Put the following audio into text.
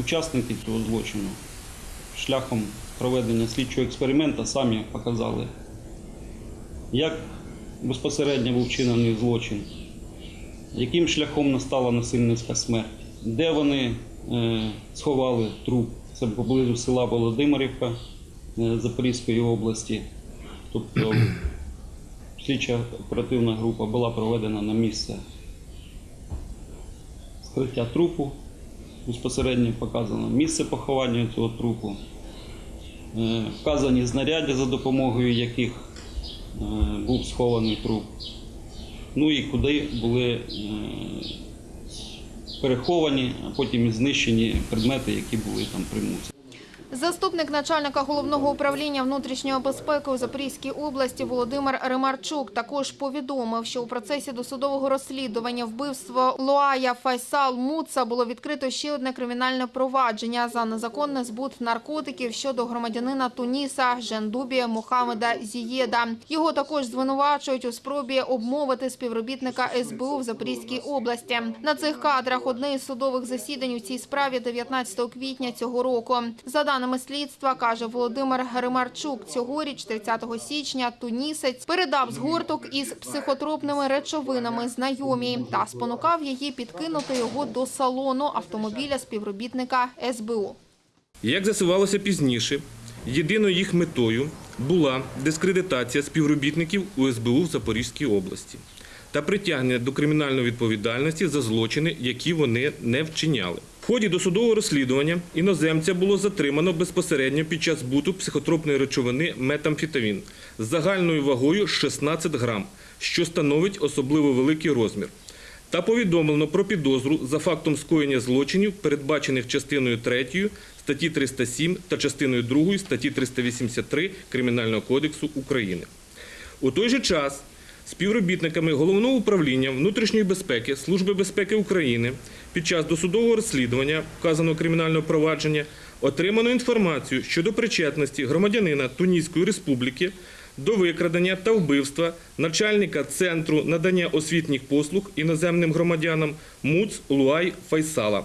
учасники цього злочину шляхом проведення слідчого експерименту самі показали, як безпосередньо був вчинений злочин, яким шляхом настала насильницька смерть, де вони е, сховали труп. Це поблизу села Володимирівка е, Запорізької області. Тобто слідча оперативна група була проведена на місце скриття трупу. Безпосередньо показано місце поховання цього трупу, е, вказані знаряддя, за допомогою яких е, був схований труп. Ну і куди були е, переховані, а потім і знищені предмети, які були там примусі. Заступник начальника головного управління внутрішньої безпеки у Запорізькій області Володимир Ремарчук також повідомив, що у процесі досудового розслідування вбивства Луая Файсал Муца було відкрито ще одне кримінальне провадження за незаконний збут наркотиків щодо громадянина Туніса Жендубі Мухаммеда Зієда. Його також звинувачують у спробі обмовити співробітника СБУ в Запорізькій області. На цих кадрах одне із судових засідань у цій справі 19 квітня цього року. За даними слідства, каже Володимир Ремарчук, цьогоріч, 30 січня, тунісець передав згорток із психотропними речовинами знайомій та спонукав її підкинути його до салону автомобіля співробітника СБУ. Як з'ясувалося пізніше, єдиною їх метою була дискредитація співробітників УСБУ в Запорізькій області та притягнення до кримінальної відповідальності за злочини, які вони не вчиняли. Ході досудового розслідування іноземця було затримано безпосередньо під час збуту психотропної речовини метамфетамін з загальною вагою 16 грам, що становить особливо великий розмір та повідомлено про підозру за фактом скоєння злочинів, передбачених частиною 3 статті 307 та частиною 2 статті 383 Кримінального кодексу України. У той же час співробітниками Головного управління внутрішньої безпеки Служби безпеки України під час досудового розслідування вказаного кримінального провадження отримано інформацію щодо причетності громадянина Туніської республіки до викрадення та вбивства начальника Центру надання освітніх послуг іноземним громадянам МУЦ Луай Файсала.